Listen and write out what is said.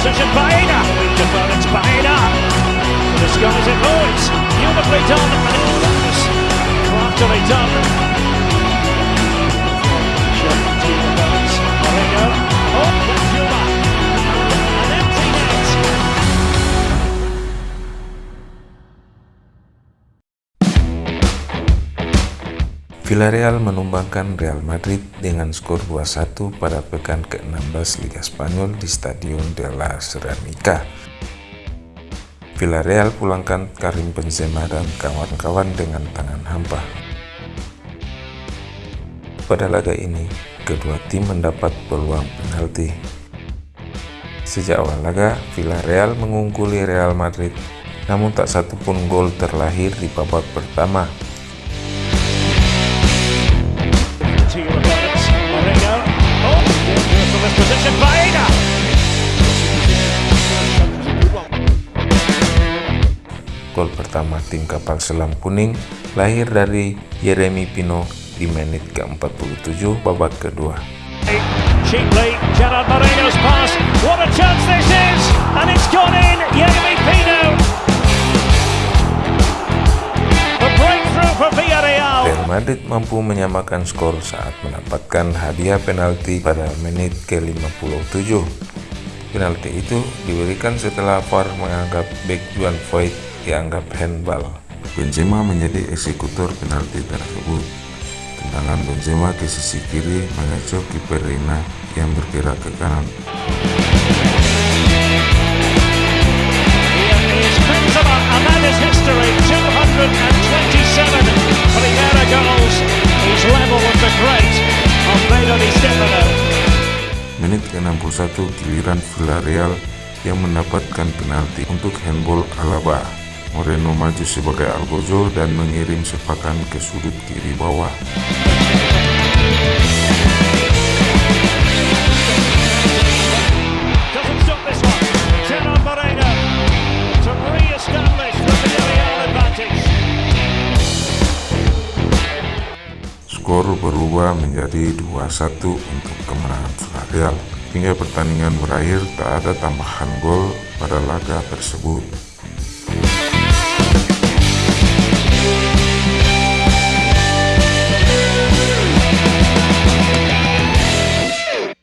possession. Baena. With deference. Baena. The sky's in noise. Beautifully done. And it craftily done. Villarreal menumbangkan Real Madrid dengan skor 2-1 pada pekan ke-16 Liga Spanyol di Stadion de la Ceramica. Villarreal pulangkan Karim Benzema dan kawan-kawan dengan tangan hampa. Pada laga ini, kedua tim mendapat peluang penalti. Sejak awal laga, Villarreal mengungguli Real Madrid, namun tak satu pun gol terlahir di babak pertama Gol pertama tim kapal selam kuning lahir dari Yeremi Pino di menit ke-47 babak kedua. Cheaply, Gerard Moreno's pass. What a chance this is! And it's gone in! Yeremy Pino! The breakthrough for Villarreal! Real Madrid mampu menyamakan skor saat mendapatkan hadiah penalti pada menit ke-57. Penalti itu diberikan setelah VAR menganggap back Juan Voigt dianggap handball. Benzema menjadi eksekutor penalti tersebut. Tendangan Benzema ke sisi kiri mengecoh kiper Reina yang bergerak ke kanan. Here is Benzema, and that is history. 227 Primera goals. He's level with the great Alfredo Di Stefano. Menit ke-61 giliran Villarreal yang mendapatkan penalti untuk handball Alaba. Moreno maju sebagai Algojo dan mengirim sepakan ke sudut kiri bawah. Skor berubah menjadi 2-1 untuk kemenangan Villarreal. Hingga pertandingan berakhir tak ada tambahan gol pada laga tersebut.